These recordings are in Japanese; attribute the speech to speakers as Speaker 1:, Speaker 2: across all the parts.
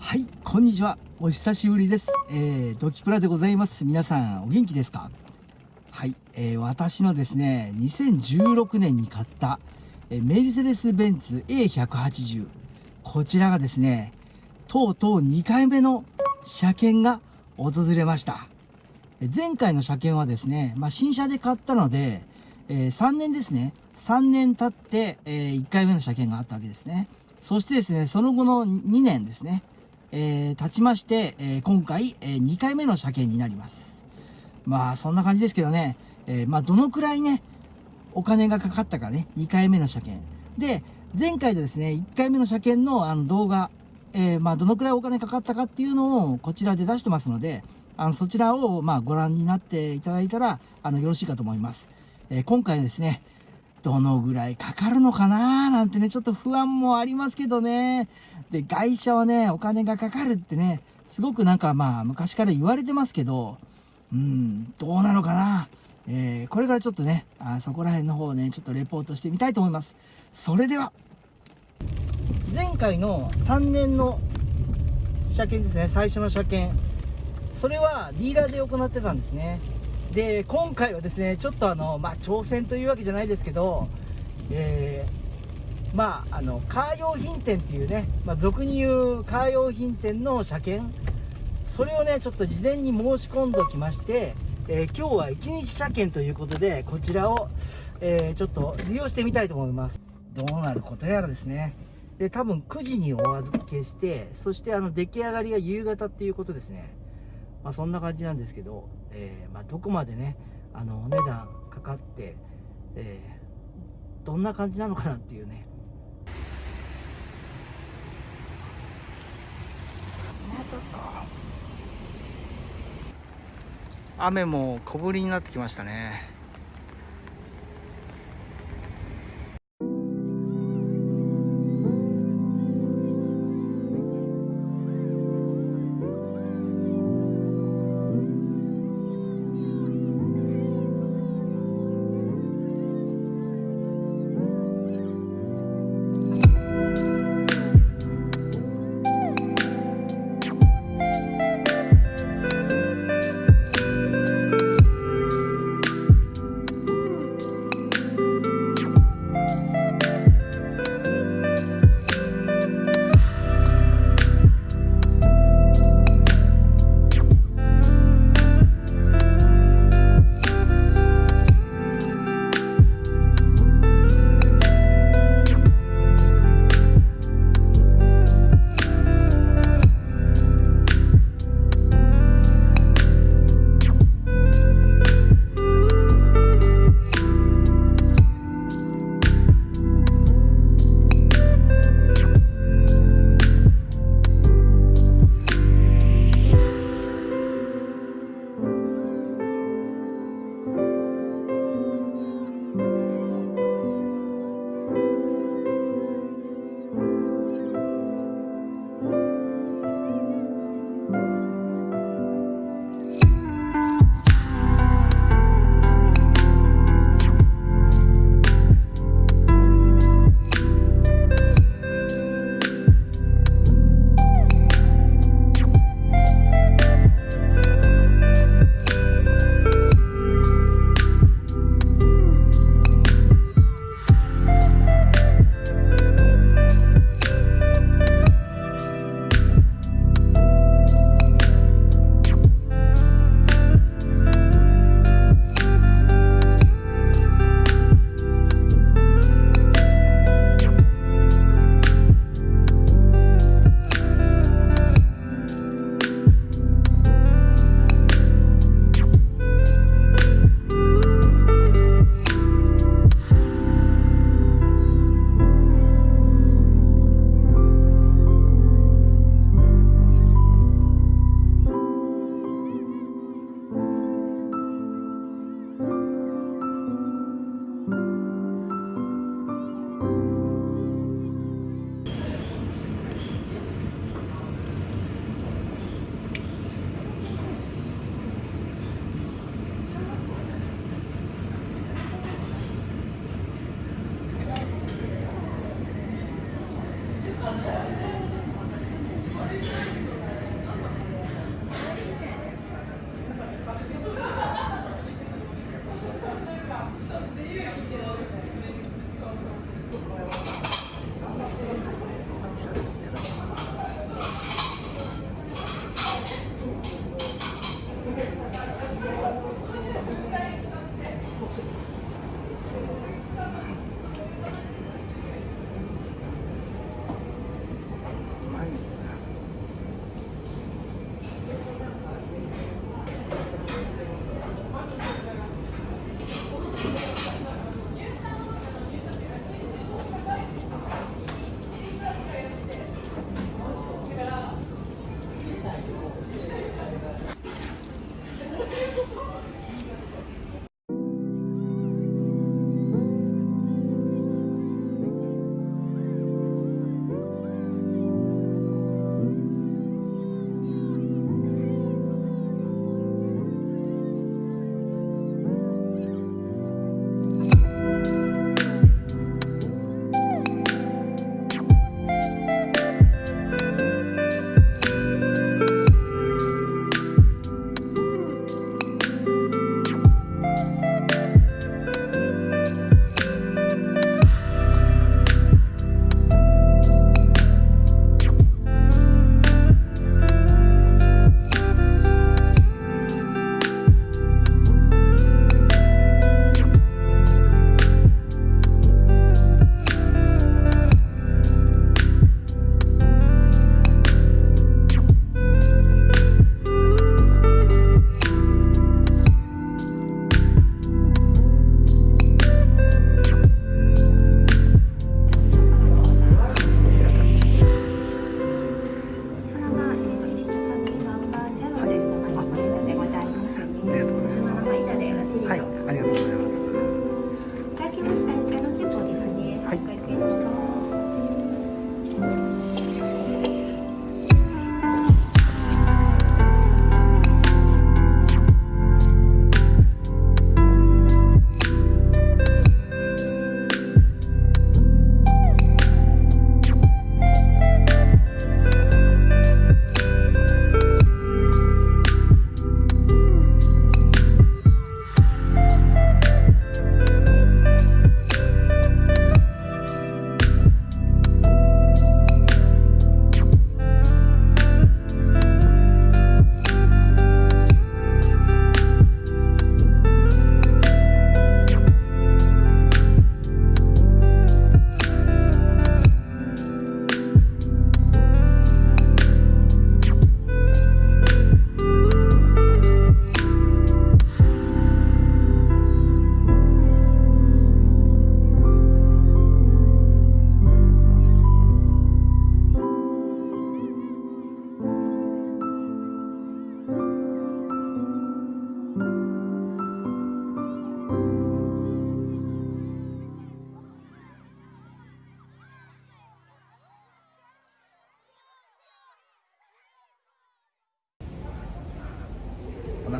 Speaker 1: はい、こんにちは。お久しぶりです。えー、ドキプラでございます。皆さん、お元気ですか？はい、えー、私のですね、2016年に買った、えーメルセデス・ベンツ A180。こちらがですね、とうとう2回目の車検が訪れました。前回の車検はですね、まあ、新車で買ったので、えー3年ですね。3年経って、え1回目の車検があったわけですね。そしてですね、その後の2年ですね、えー経ちまして、えー今回、え2回目の車検になります。まあ、そんな感じですけどね、えまあ、どのくらいね、お金がかかったかね、2回目の車検。で、前回でですね、1回目の車検のあの動画、えまあ、どのくらいお金かかったかっていうのをこちらで出してますので、あの、そちらを、まあ、ご覧になっていただいたら、あの、よろしいかと思います。え今回ですね、どのぐらいかかるのかななんてね、ちょっと不安もありますけどね。で、外車はね、お金がかかるってね、すごくなんかまあ、昔から言われてますけど、うん、どうなのかなえーこれからちょっとね、あそこら辺の方ね、ちょっとレポートしてみたいと思います。それでは、前回の3年の車検ですね、最初の車検。それはディーラーで行ってたんですね。で、今回はですね、ちょっとあの、まあ、挑戦というわけじゃないですけど、えーまあ、あの、カー用品店っていうね、まあ、俗に言うカー用品店の車検、それをね、ちょっと事前に申し込んでおきまして、えー今日は1日車検ということで、こちらを、えーちょっと利用してみたいと思います。どうなることやらですね。で、多分9時にお預けして、そしてあの、出来上がりが夕方っていうことですね。まあ、そんな感じなんですけど、えーまあ、どこまでね、あの、お値段かかって、えーどんな感じなのかなっていうね。雨も小降りになってきましたね。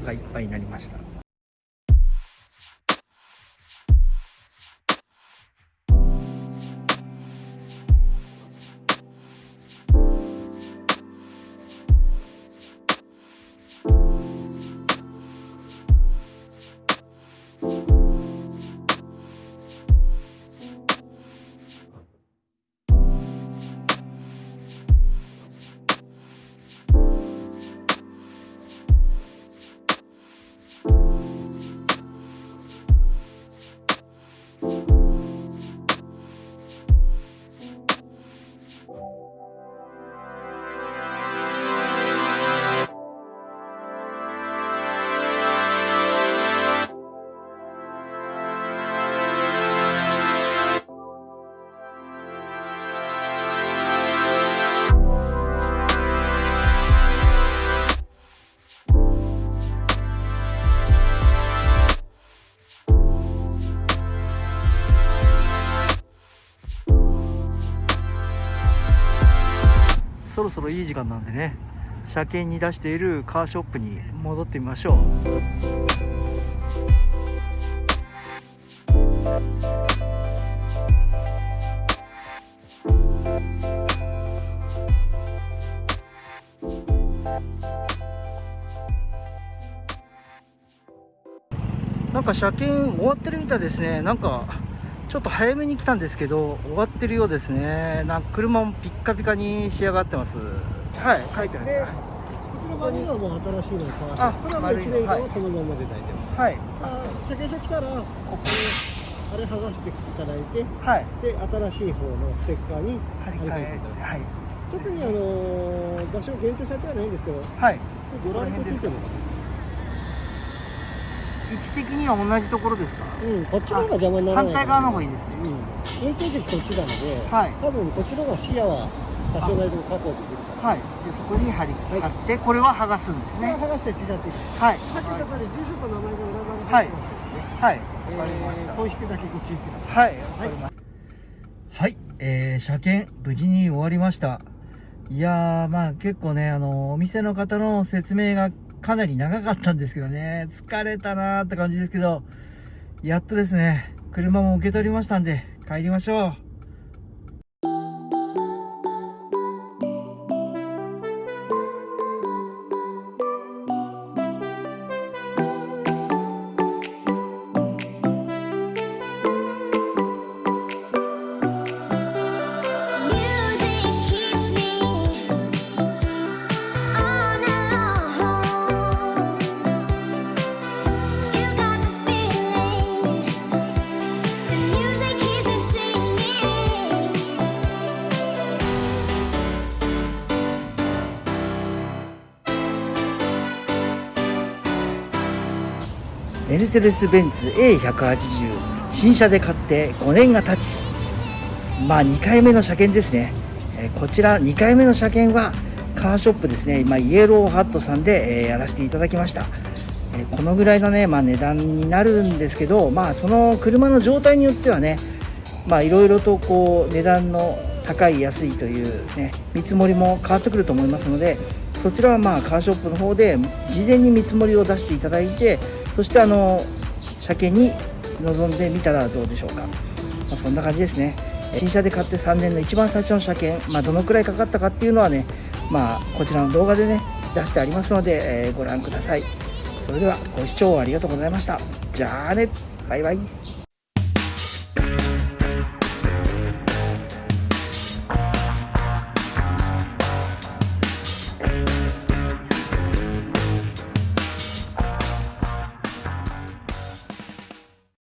Speaker 1: 腹いっぱいになりました。そろそろいい時間なんでね車検に出しているカーショップに戻ってみましょう。なんか車検終わってるみたいですね。なんかちょっと早めに来たんですけど終わってるようですね。なんか車もピッカピカに仕上がってます。はい書いてます。
Speaker 2: で
Speaker 1: はい。
Speaker 2: こちら側にはもう新しいのが変わ
Speaker 1: あ
Speaker 2: ってこれはもう1年間はこのままで大丈夫。
Speaker 1: はい。
Speaker 2: あ車検証来たらここあれ剥がしていただいて
Speaker 1: はい。
Speaker 2: で新しい方のステッカーに貼り替え
Speaker 1: え
Speaker 2: ていただいて。
Speaker 1: はい。
Speaker 2: 特にあの場所限定されてはないんですけど
Speaker 1: はい。
Speaker 2: ご覧いてるのか
Speaker 1: 位置的には同じところですか？
Speaker 2: なうんこっちの方が邪魔にならない
Speaker 1: 反対側の方がいいですね。
Speaker 2: うん。運転席そっちなので
Speaker 1: はい。
Speaker 2: 多分こっちの方が視野は多少なりとも確保できるから。
Speaker 1: はい。じゃあそこに貼り貼ってこれは剥がすんですね。
Speaker 2: を剥がして
Speaker 1: はい。
Speaker 2: さっきの中で住所と名前が裏側に入ってますので、
Speaker 1: はい。
Speaker 2: えー、公式だけご注意ください。
Speaker 1: はい、わかりました。はい、えー、車検無事に終わりました。いやー、まあ結構ね、あの、お店の方の説明がかなり長かったんですけどね、疲れたなーって感じですけど、やっとですね、車も受け取りましたんで、帰りましょう。メルセデス・ベンツ A180 新車で買って5年が経ち。まあ2回目の車検ですね、えこちら2回目の車検はカーショップですね、ま、イエローハットさんで、えやらせていただきました、えこのぐらいのね、まあ、値段になるんですけどまあその車の状態によってはねまあいろいろとこう値段の高い安いというね見積もりも変わってくると思いますのでそちらはまあカーショップの方で事前に見積もりを出していただいてそしてあの車検に臨んでみたらどうでしょうか、まあ、そんな感じですね。新車で買って3年の一番最初の車検、まあ、どのくらいかかったかっていうのはねまあこちらの動画でね出してありますので、えーご覧ください。それではご視聴ありがとうございました。じゃあね。バイバイ